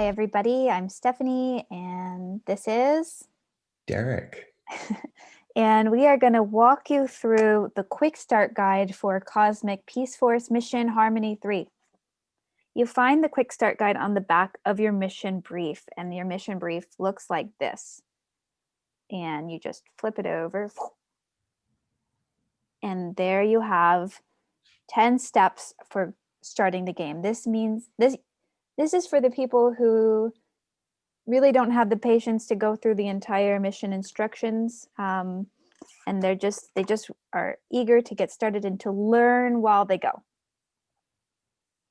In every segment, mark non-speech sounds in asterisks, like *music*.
Hi, everybody. I'm Stephanie, and this is Derek. *laughs* and we are going to walk you through the quick start guide for Cosmic Peace Force Mission Harmony 3. You find the quick start guide on the back of your mission brief, and your mission brief looks like this. And you just flip it over. And there you have 10 steps for starting the game. This means this this is for the people who really don't have the patience to go through the entire mission instructions. Um, and they're just, they just are eager to get started and to learn while they go.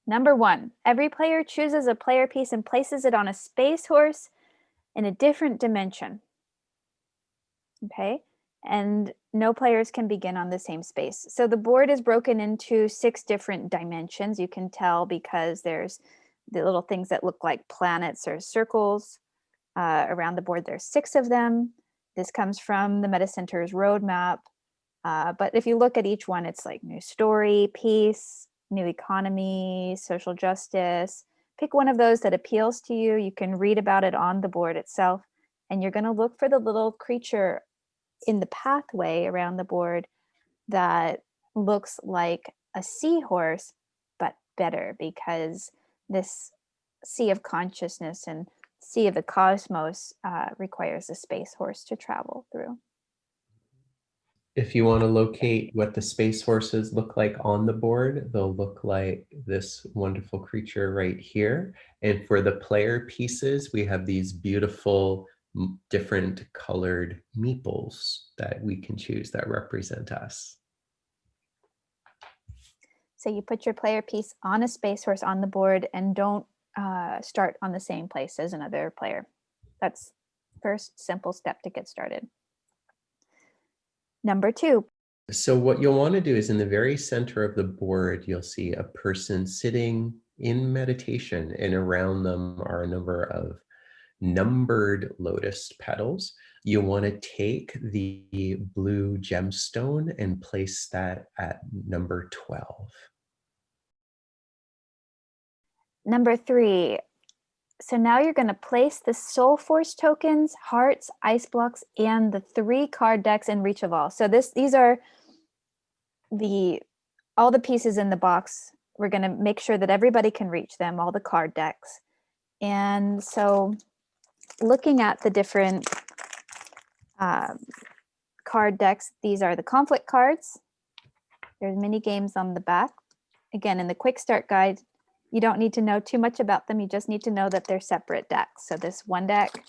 Number one, every player chooses a player piece and places it on a space horse in a different dimension. Okay, and no players can begin on the same space. So the board is broken into six different dimensions. You can tell because there's the little things that look like planets or circles uh, around the board. There's six of them. This comes from the Metta Center's roadmap. Uh, but if you look at each one, it's like new story, peace, new economy, social justice. Pick one of those that appeals to you. You can read about it on the board itself. And you're going to look for the little creature in the pathway around the board that looks like a seahorse, but better because this sea of consciousness and sea of the cosmos uh, requires a space horse to travel through. If you want to locate what the space horses look like on the board, they'll look like this wonderful creature right here. And for the player pieces, we have these beautiful different colored meeples that we can choose that represent us. So you put your player piece on a space horse on the board and don't uh, start on the same place as another player. That's first simple step to get started. Number two. So what you'll want to do is in the very center of the board, you'll see a person sitting in meditation and around them are a number of numbered lotus petals. You want to take the blue gemstone and place that at number 12. Number three, so now you're going to place the Soul Force tokens, hearts, ice blocks, and the three card decks in reach of all. So this, these are the all the pieces in the box. We're going to make sure that everybody can reach them, all the card decks. And so looking at the different um, card decks, these are the conflict cards. There's mini games on the back. Again, in the quick start guide, you don't need to know too much about them. You just need to know that they're separate decks. So this one deck,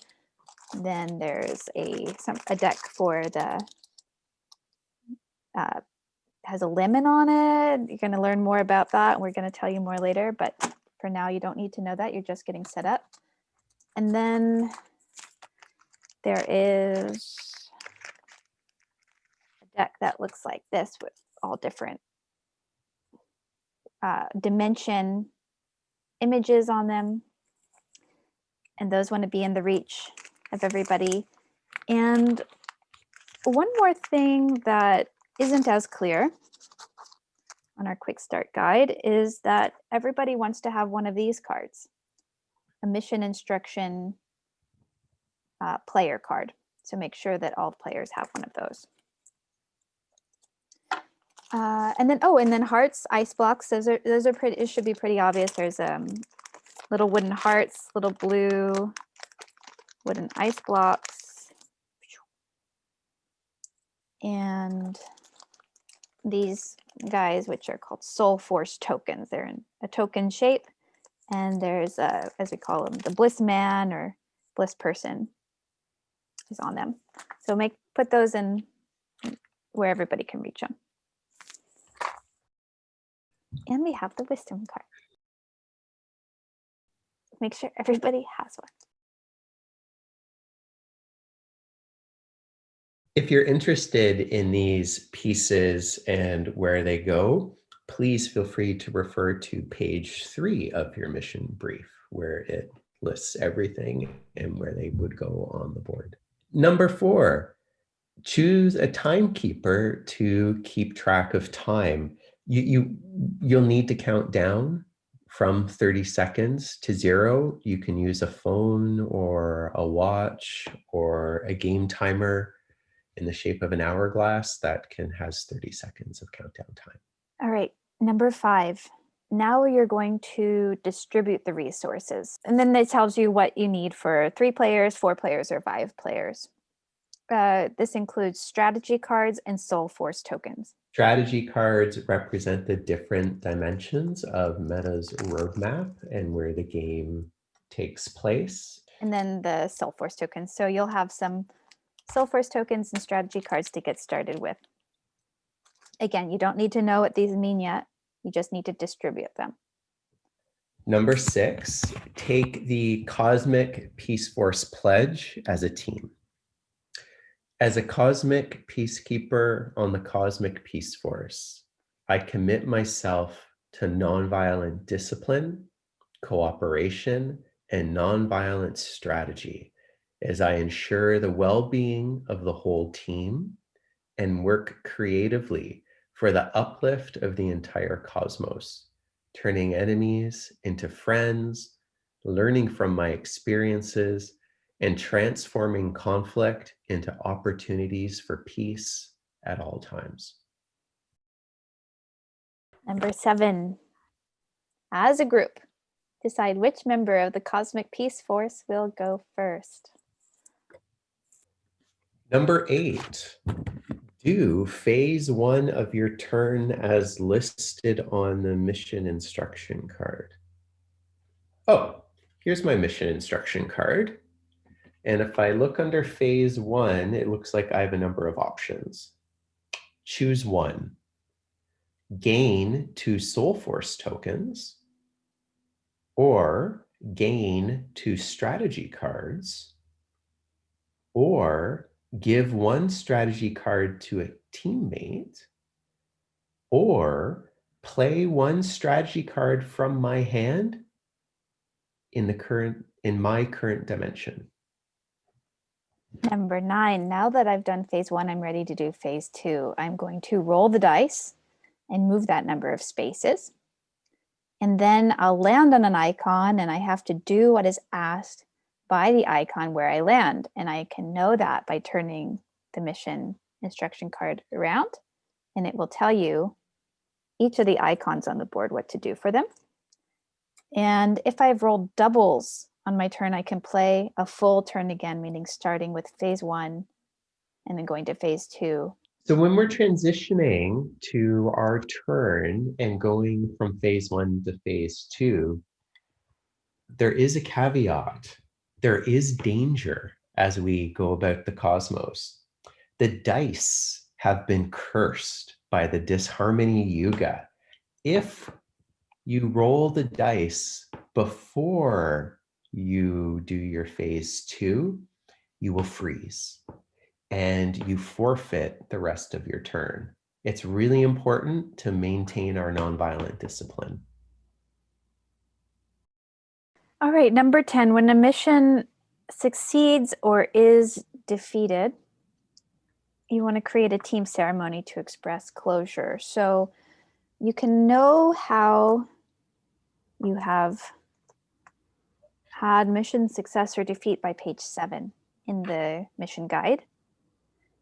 then there's a, some, a deck for the, uh, has a lemon on it. You're going to learn more about that. We're going to tell you more later, but for now you don't need to know that. You're just getting set up. And then there is a deck that looks like this with all different uh, dimension images on them. And those want to be in the reach of everybody. And one more thing that isn't as clear on our quick start guide is that everybody wants to have one of these cards, a mission instruction uh, player card. So make sure that all players have one of those. Uh, and then, oh, and then hearts, ice blocks, those are, those are pretty, it should be pretty obvious. There's um, little wooden hearts, little blue wooden ice blocks. And these guys, which are called soul force tokens. They're in a token shape. And there's, a, as we call them, the bliss man or bliss person is on them. So make put those in where everybody can reach them. And we have the wisdom card. Make sure everybody has one. If you're interested in these pieces and where they go, please feel free to refer to page three of your mission brief, where it lists everything and where they would go on the board. Number four, choose a timekeeper to keep track of time you, you you'll need to count down from 30 seconds to zero, you can use a phone or a watch or a game timer in the shape of an hourglass that can has 30 seconds of countdown time. Number five. Now you're going to distribute the resources. And then it tells you what you need for three players, four players, or five players. Uh, this includes strategy cards and soul force tokens. Strategy cards represent the different dimensions of Metta's roadmap and where the game takes place. And then the soul force tokens. So you'll have some soul force tokens and strategy cards to get started with. Again, you don't need to know what these mean yet. You just need to distribute them. Number six, take the Cosmic Peace Force Pledge as a team. As a cosmic peacekeeper on the Cosmic Peace Force, I commit myself to nonviolent discipline, cooperation, and nonviolent strategy as I ensure the well-being of the whole team and work creatively for the uplift of the entire cosmos, turning enemies into friends, learning from my experiences, and transforming conflict into opportunities for peace at all times. Number seven, as a group, decide which member of the Cosmic Peace Force will go first. Number eight, do phase one of your turn as listed on the mission instruction card. Oh, here's my mission instruction card. And if I look under phase one, it looks like I have a number of options. Choose one. Gain two soul force tokens or gain two strategy cards or give one strategy card to a teammate, or play one strategy card from my hand in the current in my current dimension. Number nine, now that I've done phase one, I'm ready to do phase two. I'm going to roll the dice and move that number of spaces. And then I'll land on an icon and I have to do what is asked by the icon where I land. And I can know that by turning the mission instruction card around and it will tell you each of the icons on the board what to do for them. And if I've rolled doubles on my turn, I can play a full turn again, meaning starting with phase one and then going to phase two. So when we're transitioning to our turn and going from phase one to phase two, there is a caveat there is danger as we go about the cosmos. The dice have been cursed by the disharmony yuga. If you roll the dice before you do your phase two, you will freeze and you forfeit the rest of your turn. It's really important to maintain our nonviolent discipline. All right, number 10, when a mission succeeds or is defeated, you want to create a team ceremony to express closure. So you can know how you have had mission success or defeat by page seven in the mission guide,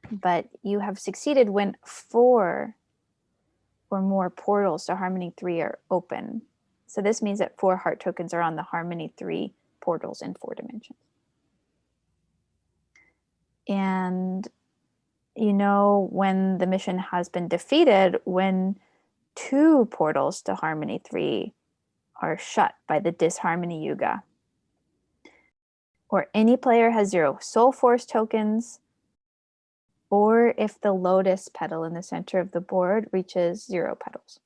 but you have succeeded when four or more portals to Harmony 3 are open. So this means that four heart tokens are on the Harmony 3 portals in four dimensions. And you know when the mission has been defeated when two portals to Harmony 3 are shut by the disharmony yuga. Or any player has zero soul force tokens, or if the lotus petal in the center of the board reaches zero petals.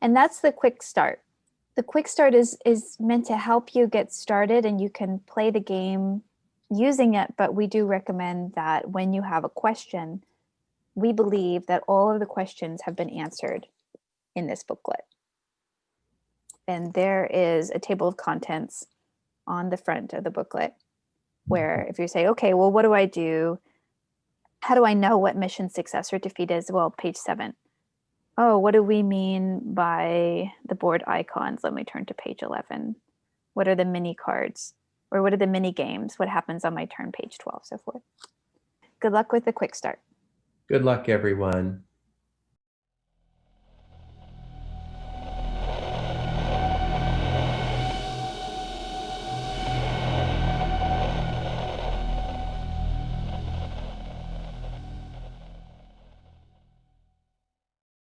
And that's the quick start. The quick start is, is meant to help you get started and you can play the game using it, but we do recommend that when you have a question, we believe that all of the questions have been answered in this booklet. And there is a table of contents on the front of the booklet where if you say, okay, well, what do I do? How do I know what mission success or defeat is? Well, page seven Oh, what do we mean by the board icons? Let me turn to page 11. What are the mini cards? Or what are the mini games? What happens on my turn, page 12, so forth. Good luck with the quick start. Good luck, everyone.